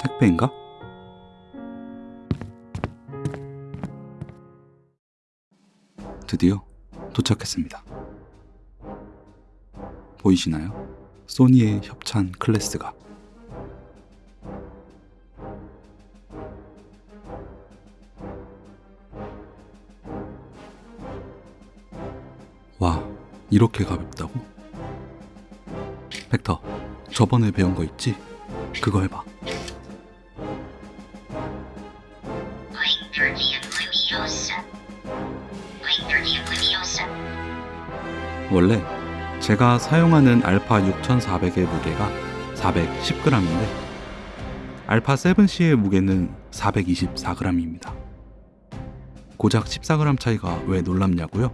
택배인가? 드디어 도착했습니다. 보이시나요? 소니의 협찬 클래스가 와, 이렇게 가볍다고? 벡터, 저번에 배운 거 있지? 그거 해봐. 원래 제가 사용하는 알파 6400의 무게가 410g인데 알파 7C의 무게는 424g입니다. 고작 14g 차이가 왜 놀랍냐고요?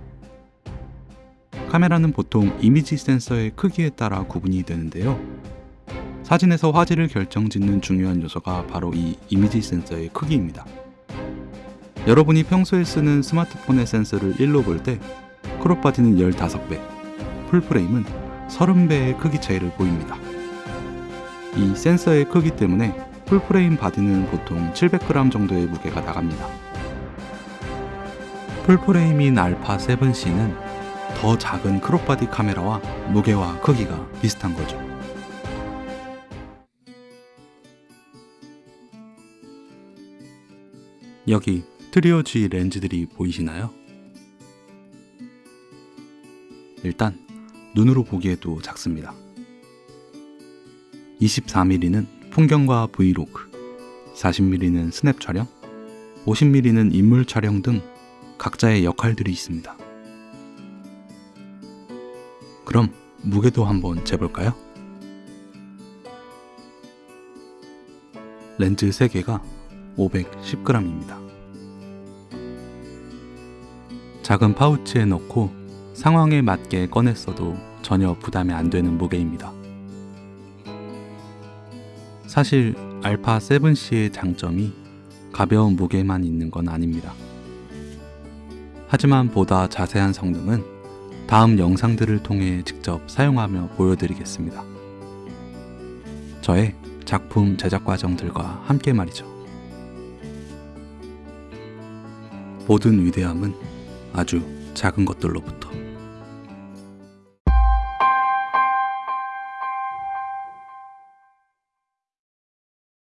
카메라는 보통 이미지 센서의 크기에 따라 구분이 되는데요. 사진에서 화질을 결정짓는 중요한 요소가 바로 이 이미지 센서의 크기입니다. 여러분이 평소에 쓰는 스마트폰의 센서를 1로 볼 때 crop body는 15배, full frame은 30배의 크기 차이를 보입니다. 이 센서의 크기 때문에 full frame body는 보통 700g 정도의 무게가 나갑니다. full frame인 알파 7C는 더 작은 crop body 카메라와 무게와 크기가 비슷한 거죠. 여기 트리오 G 렌즈들이 보이시나요? 일단 눈으로 보기에도 작습니다. 24mm는 풍경과 브이로그, 40mm는 스냅 촬영, 50mm는 인물 촬영 등 각자의 역할들이 있습니다. 그럼 무게도 한번 재볼까요? 렌즈 3개가 510g입니다. 작은 파우치에 넣고 상황에 맞게 꺼냈어도 전혀 부담이 안 되는 무게입니다. 사실 알파 7C의 장점이 가벼운 무게만 있는 건 아닙니다. 하지만 보다 자세한 성능은 다음 영상들을 통해 직접 사용하며 보여드리겠습니다. 저의 작품 제작 과정들과 함께 말이죠. 모든 위대함은 아주 작은 것들로부터